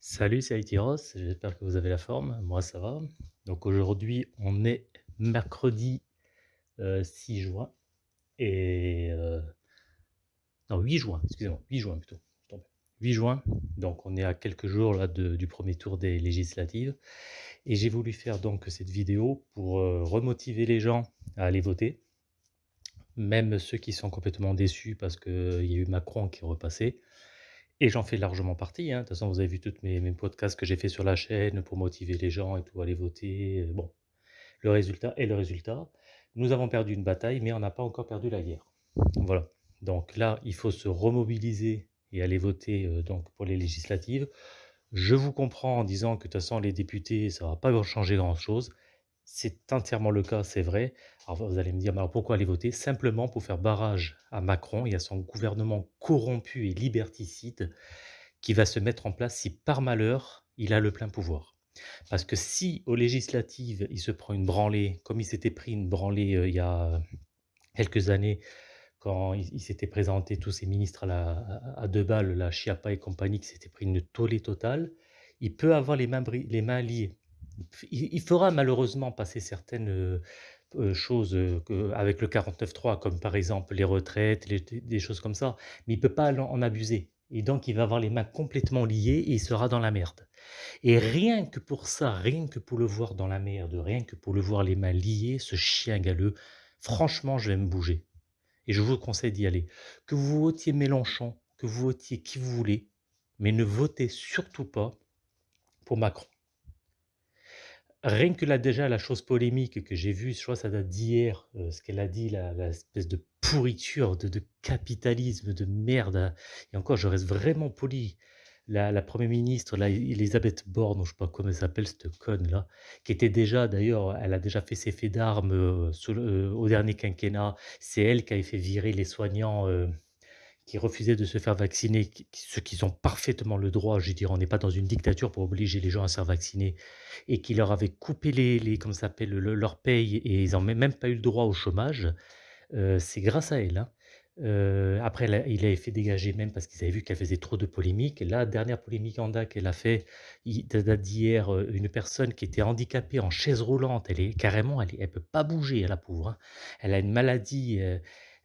Salut, c'est Aïtiros, j'espère que vous avez la forme, moi ça va. Donc aujourd'hui, on est mercredi euh, 6 juin, et... euh, non, 8 juin, excusez-moi, 8 juin plutôt, je suis trompé. 8 juin, donc on est à quelques jours là du premier tour des législatives, et j'ai voulu faire donc cette vidéo pour euh, remotiver les gens à aller voter, même ceux qui sont complètement déçus parce qu'il y a eu Macron qui est repassé, Et j'en fais largement partie, hein. De toute façon, vous avez vu tous mes, podcasts que j'ai fait sur la chaîne pour motiver les gens et tout, aller voter. euh, Bon, le résultat est le résultat. Nous avons perdu une bataille, mais on n'a pas encore perdu la guerre. Voilà. Donc là, il faut se remobiliser et aller voter euh, donc pour les législatives. Je vous comprends en disant que de toute façon, les députés, ça va pas changer grand-chose. C'est entièrement le cas, c'est vrai. Alors vous allez me dire, alors pourquoi aller voter? Simplement pour faire barrage à Macron et à son gouvernement corrompu et liberticide qui va se mettre en place si par malheur il a le plein pouvoir. Parce que si aux législatives il se prend une branlée, comme il s'était pris une branlée euh, il y a quelques années, quand il, s'était présenté tous ses ministres à, la, deux balles, la Chiappa et compagnie, qui s'était pris une tollée totale, il peut avoir les mains, les mains liées. Il, fera malheureusement passer certaines choses avec le 49.3, comme par exemple les retraites, des choses comme ça, mais il ne peut pas en abuser. Et donc, il va avoir les mains complètement liées et il sera dans la merde. Et rien que pour ça, rien que pour le voir dans la merde, rien que pour le voir les mains liées, ce chien galeux, franchement, je vais me bouger. Et je vous conseille d'y aller. Que vous votiez Mélenchon, que vous votiez qui vous voulez, mais ne votez surtout pas pour Macron. Rien que là, déjà, la chose polémique que j'ai vue, je crois que ça date d'hier, euh, ce qu'elle a dit, la, la espèce de pourriture, de, capitalisme, de merde. Et encore, je reste vraiment poli. La, la première ministre, là, Elisabeth Borne, je sais pas comment elle s'appelle, cette conne là, qui était déjà, d'ailleurs, elle a déjà fait ses faits d'armes euh, euh, au dernier quinquennat. C'est elle qui avait fait virer les soignants. Qui refusaient de se faire vacciner, qui- qui- ceux qui ont parfaitement le droit, je veux on n'est pas dans une dictature pour obliger les gens à se faire vacciner, et qui leur avaient coupé les, les comment ça s'appelle, le- leur paye, et ils n'ont même pas eu le droit au chômage, euh, c'est grâce à elle. hein. Euh, après, elle il avait fait dégager même parce qu'ils avaient vu qu'elle faisait trop de polémiques. La dernière polémique en DAC qu'elle a fait, d'hier, euh, une personne qui était handicapée en chaise roulante, elle est carrément, elle, est- elle peut pas bouger, la pauvre. hein. Elle a une maladie,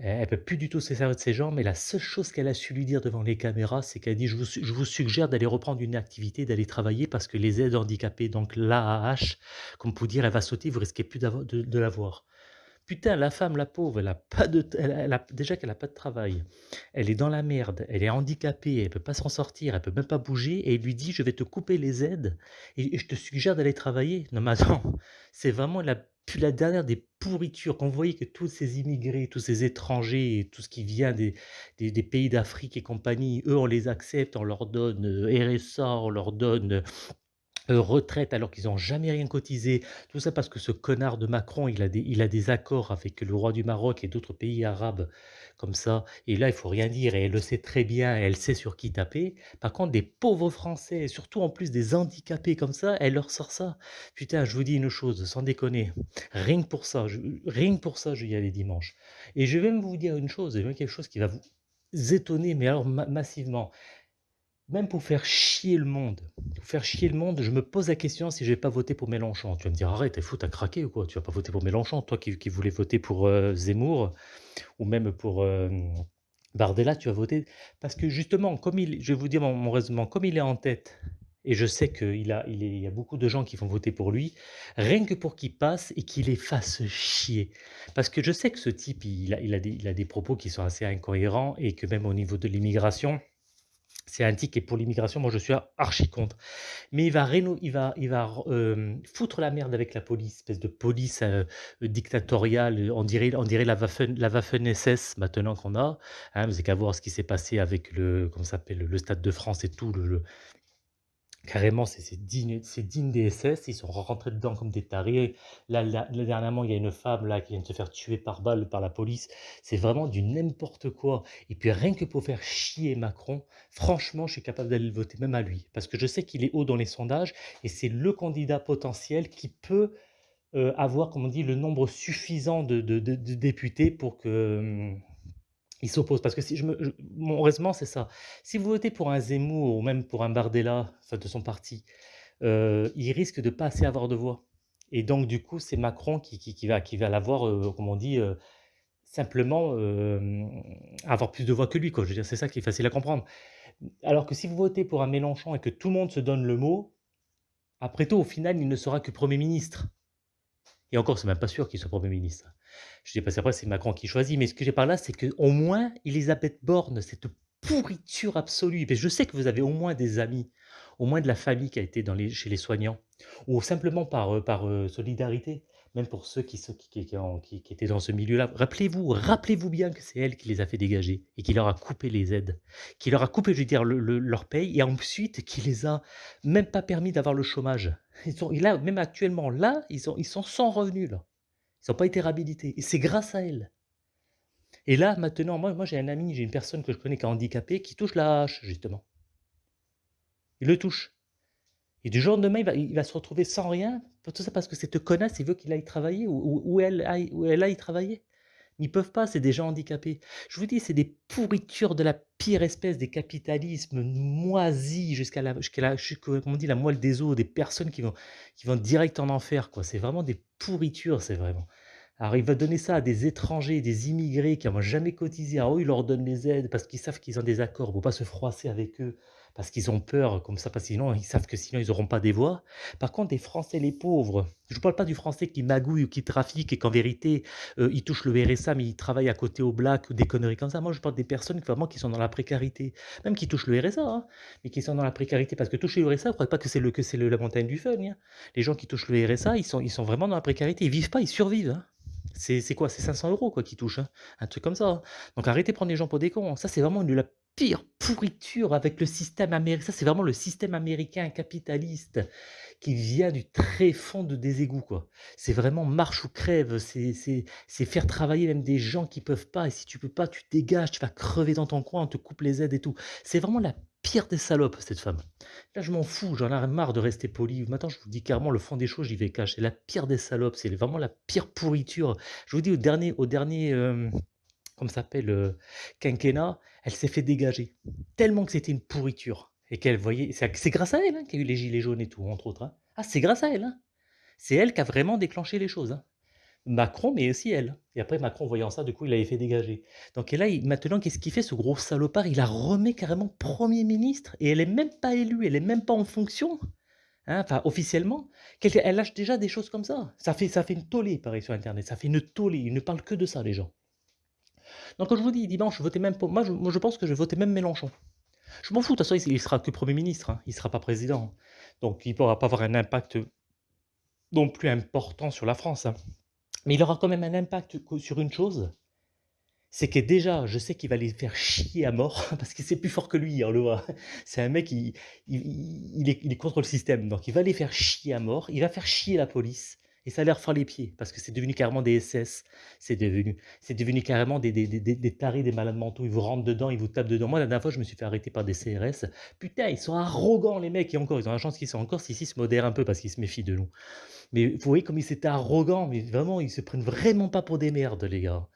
elle peut plus du tout se servir de ses jambes, mais la seule chose qu'elle a su lui dire devant les caméras, c'est qu'elle dit je vous, suggère d'aller reprendre une activité, d'aller travailler parce que les aides handicapées, donc l'AAH, comme pour dire, elle va sauter, vous risquez plus de, de l'avoir. Putain, la femme, la pauvre, elle a pas de, elle a- déjà qu'elle a pas de travail, elle est dans la merde, elle est handicapée, elle peut pas s'en sortir, elle peut même pas bouger, et il lui dit, je vais te couper les aides, et, et je te suggère d'aller travailler. Non mais attends, c'est vraiment la, pu- la dernière des pourritures. Quand voyez que tous ces immigrés, tous ces étrangers, tout ce qui vient des pays d'Afrique et compagnie, eux, on les accepte, on leur donne euh, RSA, on leur donne Heu, retraite alors qu'ils ont jamais rien cotisé. Tout ça parce que ce connard de Macron, il a des il a des accords avec le roi du Maroc et d'autres pays arabes comme ça et là, il faut rien dire et elle le sait très bien, elle sait sur qui taper. Par contre, des pauvres Français, surtout en plus des handicapés comme ça, elle leur sort ça. Putain, je vous dis une chose, sans déconner, rien que pour ça, je rien que pour ça, je y aller dimanche et je vais même vous dire une chose, et même quelque chose qui va vous étonner, mais alors ma massivement. Même pour faire chier le monde, pour faire chier le monde, je me pose la question si je vais pas voter pour Mélenchon. Tu vas me dire: «Arrête, tu es fou, tu as craqué ou quoi? Tu vas pas voter pour Mélenchon, toi qui voulais voter pour, heu, Zemmour ou même pour, hem, Bardella, tu vas voter» parce que justement, comme il je vais vous dire mon raisonnement, comme il est en tête et je sais qu'il il y a beaucoup de gens qui vont voter pour lui, rien que pour qu'il passe et qu'il les fasse chier. Parce que je sais que ce type, il a des propos qui sont assez incohérents et que même au niveau de l'immigration c'est tic et pour l'immigration, moi je suis archi contre. Mais il va il va il va r foutre la merde avec la police, espèce de police, heu, dictatoriale, on dirait on dirait la Waffen la Waffen-SS maintenant qu'on a, hein. Vous avez qu'à voir ce qui s'est passé avec le comment s'appelle? Le Stade de France et tout, le Carrément, c'est digne des SS, ils sont rentrés dedans comme des tarés. Là dernièrement, il y a une femme là qui vient de se faire tuer par balle par la police. C'est vraiment du n'importe quoi et puis rien que pour faire chier Macron, franchement, je suis capable d'aller le voter, même à lui. Parce que je sais qu'il est haut dans les sondages et c'est le candidat potentiel qui peut, heu, avoir, comme on dit, le nombre suffisant de députés pour que, hem Ils s'opposent parce que si je me je c'est ça. Si vous votez pour un Zemmour ou même pour un Bardella, de son parti, heu, il risque de pas assez avoir de voix et donc du coup, c'est Macron qui va qui va l'avoir, heu, comme on dit, heu, simplement, hem, avoir plus de voix que lui, quoi. Je veux dire, c'est ça qui est facile à comprendre. Alors que si vous votez pour un Mélenchon et que tout le monde se donne le mot, après tout, au final, il ne sera que Premier ministre. Et encore, c'est même pas sûr qu'il soit Premier ministre. Je dis parce qu'après, c'est Macron qui choisit, mais ce que j'ai par là, c'est qu'au moins, Elisabeth Borne, cette pourriture absolue, parce je sais que vous avez au moins des amis, au moins de la famille qui a été chez les soignants, ou simplement par, heu, par, heu, solidarité, même pour ceux qui étaient dans ce milieu-là. Rappelez-vous rappelez-vous bien que c'est elle qui les a fait dégager et qui leur a coupé les aides, qui leur a coupé, je veux dire, le le leur paye et ensuite qui les a même pas permis d'avoir le chômage. Ils sont même actuellement, là, ils sont sans revenus, là. Ils ont pas été réhabilités et c'est grâce à elle. Et là, maintenant, moi moi j'ai un ami, j'ai une personne que je connais qui est handicapée, qui touche la hache, justement. Il le touche. Et du jour au lendemain, il va se retrouver sans rien, tout ça parce que cette connasse, il veut qu'il aille travailler ou elle aille ou elle aille travailler. Ils peuvent pas, c'est des gens handicapés. Je vous dis, c'est des pourritures de la pire espèce, des capitalismes moisis jusqu'à la jusqu'à la dit? La moelle des os, des personnes qui vont qui vont direct en enfer. C'est vraiment des pourritures, c'est vraiment. Alors il va donner ça à des étrangers, des immigrés qui n'ont jamais cotisé. Alors eux, il leur donne les aides parce qu'ils savent qu'ils ont des accords pour pas se froisser avec eux, parce qu'ils ont peur comme ça, parce que sinon ils savent que sinon ils auront pas des voix. Par contre, des Français les pauvres, je ne parle pas du Français qui magouille ou qui trafique et qu'en vérité, heu, il touche le RSA, mais il travaille à côté au black ou des conneries comme ça. Moi, je parle des personnes vraiment qui sont dans la précarité, même qui touchent le RSA, hein, mais qui sont dans la précarité. Parce que toucher le RSA, ne croyez pas que c'est le que c'est la montagne du fun, hein. Les gens qui touchent le RSA, ils sont ils sont vraiment dans la précarité. Ils vivent pas, ils survivent, hein. C'est quoi? C'est 500 euros quoi qui touchent, hein, un truc comme ça. Donc arrêtez de prendre les gens pour des cons. Ça, c'est vraiment de la pire pourriture avec le système américain. ça, c'est vraiment le système américain capitaliste qui vient du très fond de des quoi. C'est vraiment marche ou crève, c'est faire travailler même des gens qui peuvent pas et si tu peux pas, tu dégages, tu vas crever dans ton coin, on te coupe les aides et tout. C'est vraiment la pire des salopes, cette femme. Là, je m'en fous, j'en ai marre de rester poli. Maintenant, je vous dis carrément le fond des choses, j'y vais cash. C'est la pire des salopes, c'est vraiment la pire pourriture. Je vous dis au dernier au dernier, hem, comment ça s'appelle, heu, quinquennat, elle s'est fait dégager. Tellement que c'était une pourriture et qu'elle voyait c'est grâce à elle, hein, qu'il y a eu les gilets jaunes et tout, entre autres, hein. Ah, c'est grâce à elle, hein. C'est elle qui a vraiment déclenché les choses. Macron, mais aussi elle. Et après Macron voyant ça, du coup, il l'avait fait dégager. Donc là, maintenant qu'est-ce qu'il fait ce gros salopard? Il la remet carrément Premier ministre et elle est même pas élue, elle est même pas en fonction, enfin officiellement. Elle lâche déjà des choses comme ça. Ça fait ça fait une tollée, pareil sur internet, ça fait une tollée, ils ne parlent que de ça les gens. Donc quand je vous dis dimanche, votez même pour moi je moi je pense que je vais voter même Mélenchon. Je m'en fous, de toute façon il sera que Premier ministre, hein, il sera pas président. Donc il pourra pas avoir un impact non plus important sur la France, hein. Mais il aura quand même un impact sur une chose, c'est que déjà, je sais qu'il va les faire chier à mort parce que c'est plus fort que lui, on le voit. C'est un mec, il il il est contre le système, donc il va les faire chier à mort, il va faire chier la police et ça leur fend les pieds parce que c'est devenu carrément des SS, c'est devenu devenu carrément des tarés, des malades mentaux. Ils vous rentrent dedans, ils vous tapent dedans. Moi, la dernière fois, je me suis fait arrêter par des CRS. Putain, ils sont arrogants les mecs et encore, ils ont la chance qu'ils soient encore ici, ils se modèrent un peu parce qu'ils se méfient de nous. Mais vous voyez comme ils étaient arrogants, mais vraiment, ils se prennent vraiment pas pour des merdes, les gars.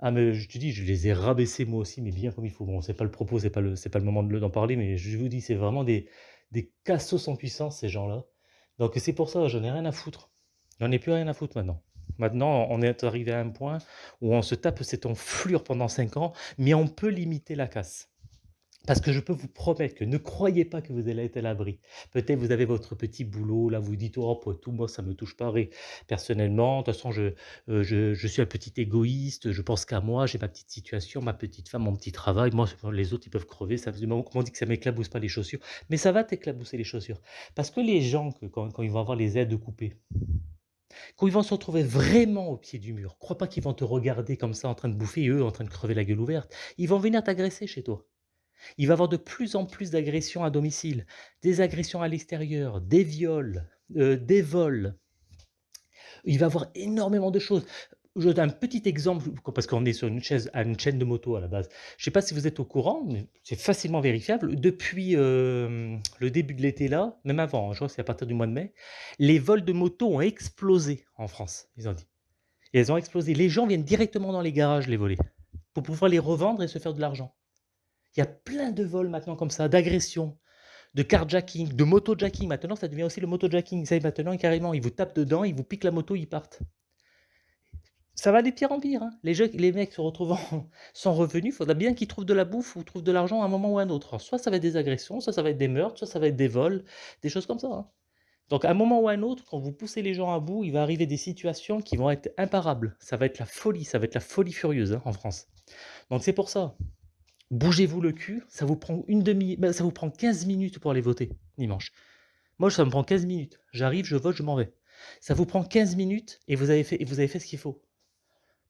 Ah, mais je te dis, je les ai rabaissés moi aussi, mais bien comme il faut. Bon, c'est pas le propos, c'est pas pas le moment d'en parler, mais je vous dis, c'est vraiment des, des cassos en puissance, ces gens-là. Donc c'est pour ça, j'en ai rien à foutre. J'en ai plus rien à foutre maintenant. Maintenant, on est arrivé à un point où on se tape cette enflure pendant 5 ans, mais on peut limiter la casse. Parce que je peux vous promettre que ne croyez pas que vous allez être à l'abri. Peut-être vous avez votre petit boulot, là vous dites: «Oh après tout, moi ça me touche pas personnellement, de toute façon je, heu, je suis un petit égoïste, je pense qu'à moi, j'ai ma petite situation, ma petite femme, mon petit travail, moi les autres ils peuvent crever, ça qu'on dit que ça m'éclabousse pas les chaussures». Mais ça va t'éclabousser les chaussures. Parce que les gens quand quand ils vont avoir les aides coupées, quand ils vont se retrouver vraiment au pied du mur, crois pas qu'ils vont te regarder comme ça en train de bouffer eux en train de crever la gueule ouverte. Ils vont venir t'agresser chez toi. Il va y avoir de plus en plus d'agressions à domicile, des agressions à l'extérieur, des viols, heu, des vols. Il va y avoir énormément de choses. Je donne un petit exemple, parce qu'on est sur une chaise une chaîne de moto à la base. Je ne sais pas si vous êtes au courant, mais c'est facilement vérifiable. Depuis, hem, le début de l'été là, même avant, hein, je crois que c'est à partir du mois de mai, les vols de moto ont explosé en France, ils ont dit. Et elles ont explosé. Les gens viennent directement dans les garages les voler. pour pouvoir les revendre et se faire de l'argent. Il y a plein de vols maintenant comme ça, d'agressions, de carjacking, de motojacking. Maintenant, ça devient aussi le motojacking. Ça, maintenant, carrément, ils vous tapent dedans, ils vous piquent la moto, ils partent. Ça va de pire en pire. Hein. Les, mecs se retrouvent sans revenus. Il faudra bien qu'ils trouvent de la bouffe ou trouvent de l'argent à un moment ou à un autre. soit ça va être des agressions, soit ça va être des meurtres, soit ça va être des vols, des choses comme ça. Hein. Donc à un moment ou à un autre, quand vous poussez les gens à bout, il va arriver des situations qui vont être imparables. Ça va être la folie, ça va être la folie furieuse hein, en France. Donc c'est pour ça. Bougez-vous le cul, ça vous prend une demi, ben, ça vous prend 15 minutes pour aller voter dimanche. Moi, ça me prend 15 minutes. J'arrive, je vote, je m'en vais. Ça vous prend 15 minutes et vous avez fait ce qu'il faut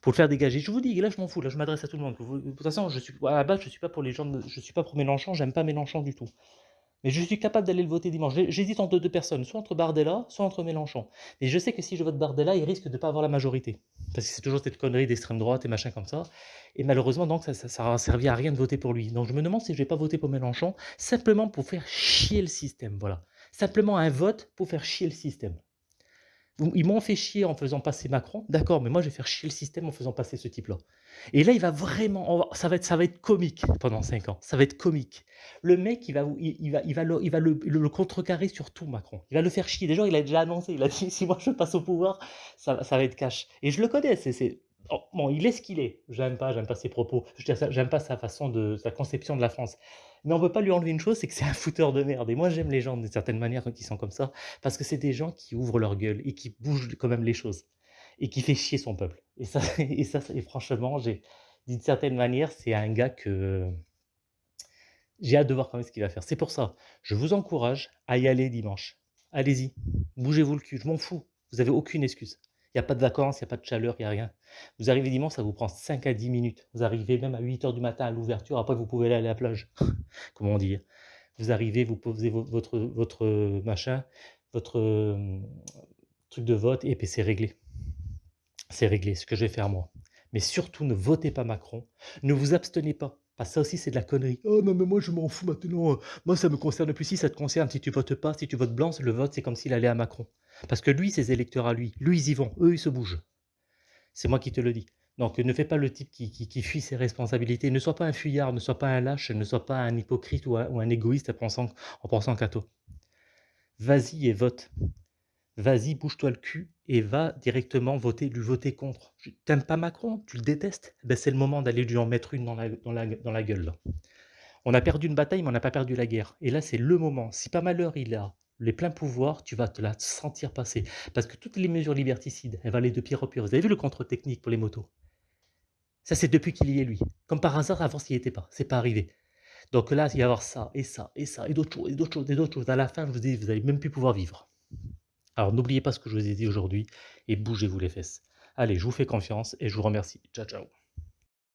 pour le faire dégager. Je vous dis, là, je m'en fous, là, je m'adresse à tout le monde. De toute façon, je suis, à la base, je suis pas pour les gens, je suis pas pour Mélenchon, j'aime pas Mélenchon du tout. Mais je suis capable d'aller le voter dimanche. J'hésite entre deux personnes, soit entre Bardella, soit entre Mélenchon. Mais je sais que si je vote Bardella, il risque de ne pas avoir la majorité. Parce que c'est toujours cette connerie d'extrême droite et machin comme ça. Et malheureusement, donc, ça, ça, servi à rien de voter pour lui. Donc je me demande si je vais pas voter pour Mélenchon, simplement pour faire chier le système. Voilà. Simplement un vote pour faire chier le système. Ils m'ont fait chier en faisant passer Macron, d'accord, mais moi je vais faire chier le système en faisant passer ce type-là. Et là, il va vraiment, ça va être, ça va être comique pendant 5 ans. Ça va être comique. Le mec, il va, il, va, il va, le, il va le, contrecarrer sur tout, Macron. Il va le faire chier. Déjà, il a déjà annoncé. Il a dit si moi je passe au pouvoir, ça, ça va être cash. Et je le connais. C'est, oh, bon, il est ce qu'il est. J'aime pas, j'aime pas ses propos. J'aime pas sa façon de, sa conception de la France. Mais on ne peut pas lui enlever une chose, c'est que c'est un fouteur de merde. Et moi, j'aime les gens d'une certaine manière quand ils sont comme ça, parce que c'est des gens qui ouvrent leur gueule et qui bougent quand même les choses et qui fait chier son peuple. Et ça, et ça, et franchement, d'une certaine manière, c'est un gars que j'ai hâte de voir quand même ce qu'il va faire. C'est pour ça, je vous encourage à y aller dimanche. Allez-y, bougez-vous le cul, je m'en fous. Vous n'avez aucune excuse. Il n'y a pas de vacances, il n'y a pas de chaleur, il n'y a rien. Vous arrivez dimanche, ça vous prend 5 à 10 minutes. Vous arrivez même à 8 heures du matin à l'ouverture, après vous pouvez aller à la plage. Comment dire? Vous arrivez, vous posez votre, votre machin, votre euh, truc de vote, et puis c'est réglé. C'est réglé, ce que je vais faire moi. Mais surtout, ne votez pas Macron. Ne vous abstenez pas. Parce que ça aussi, c'est de la connerie. Oh non, mais moi, je m'en fous maintenant. Moi, ça me concerne plus. Si ça te concerne, si tu votes pas, si tu votes blanc, le vote, c'est comme s'il allait à Macron. Parce que lui, ses électeurs à lui, lui, ils y vont, eux, ils se bougent. C'est moi qui te le dis. Donc ne fais pas le type qui, fuit ses responsabilités. Ne sois pas un fuyard, ne sois pas un lâche, ne sois pas un hypocrite ou un, égoïste en pensant, en pensant qu'à toi. Vas-y et vote. Vas-y, bouge-toi le cul et va directement voter, lui voter contre. T'aimes pas Macron? Tu le détestes? Ben, C'est le moment d'aller lui en mettre une dans la, dans la, gueule. On a perdu une bataille, mais on n'a pas perdu la guerre. Et là, c'est le moment. Si pas malheur il a les pleins pouvoirs, tu vas te la sentir passer. Parce que toutes les mesures liberticides, elles vont aller de pire en pire. Vous avez vu le contre-technique pour les motos? Ça, c'est depuis qu'il y est, lui. Comme par hasard, avant, s'il n'y était pas. C'est pas arrivé. Donc là, il va y avoir ça, et ça, et ça, et d'autres choses, et d'autres choses, et d'autres choses. À la fin, je vous dis, vous n'allez même plus pouvoir vivre. Alors n'oubliez pas ce que je vous ai dit aujourd'hui, et bougez-vous les fesses. Allez, je vous fais confiance, et je vous remercie. Ciao, ciao.